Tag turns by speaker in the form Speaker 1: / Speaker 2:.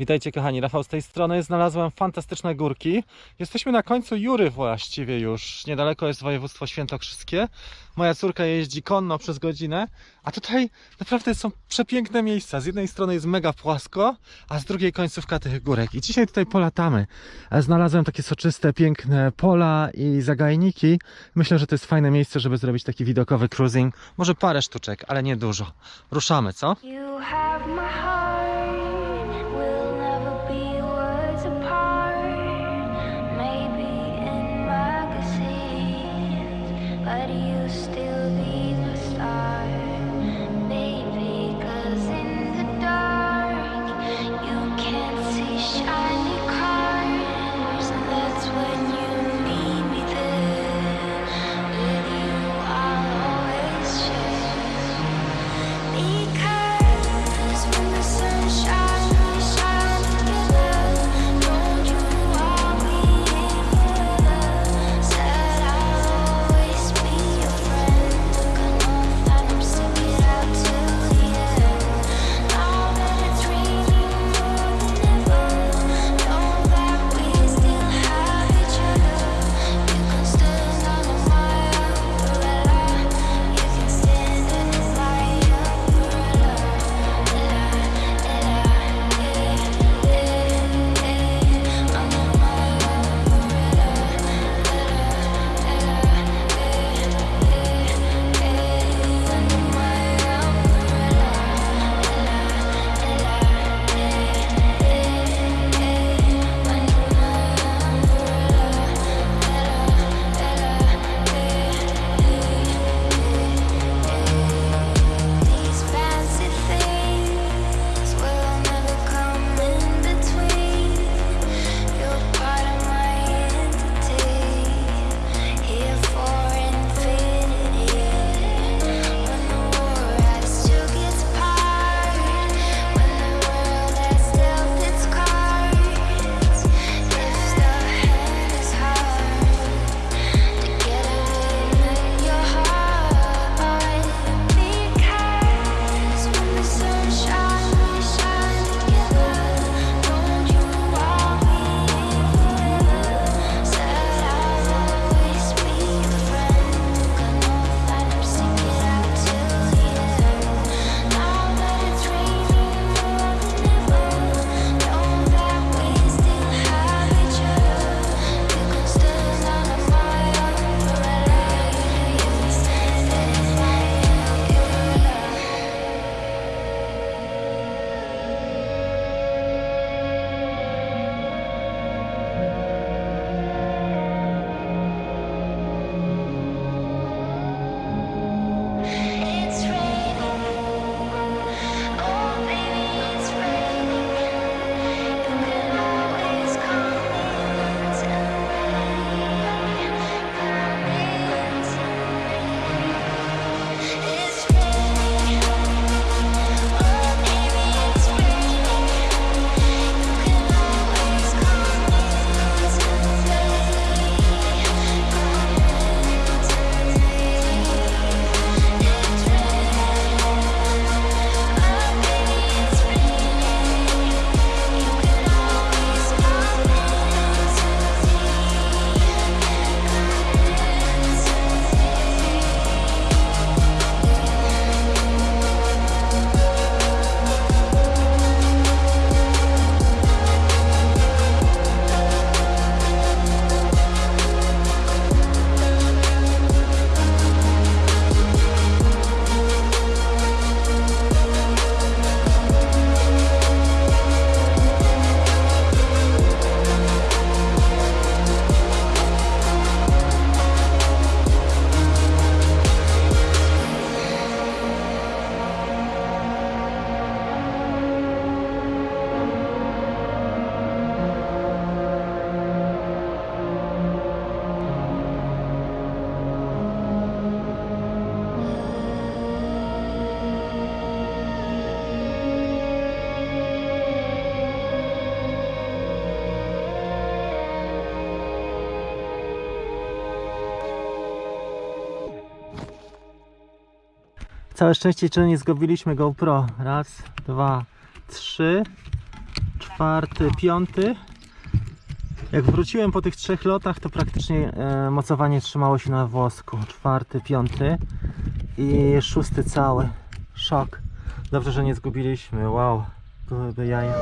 Speaker 1: Witajcie kochani, Rafał z tej strony. Znalazłem fantastyczne górki. Jesteśmy na końcu Jury właściwie już. Niedaleko jest województwo świętokrzyskie. Moja córka jeździ konno przez godzinę, a tutaj naprawdę są przepiękne miejsca. Z jednej strony jest mega płasko, a z drugiej końcówka tych górek. I dzisiaj tutaj polatamy. Znalazłem takie soczyste, piękne pola i zagajniki. Myślę, że to jest fajne miejsce, żeby zrobić taki widokowy cruising. Może parę sztuczek, ale nie dużo. Ruszamy, co? Całe szczęście jeszcze nie zgubiliśmy GoPro. Raz, dwa, trzy,
Speaker 2: czwarty, piąty. Jak wróciłem po tych trzech lotach, to praktycznie e, mocowanie trzymało się na włosku. Czwarty, piąty i szósty cały. Szok. Dobrze, że nie zgubiliśmy. Wow, byłyby jaja.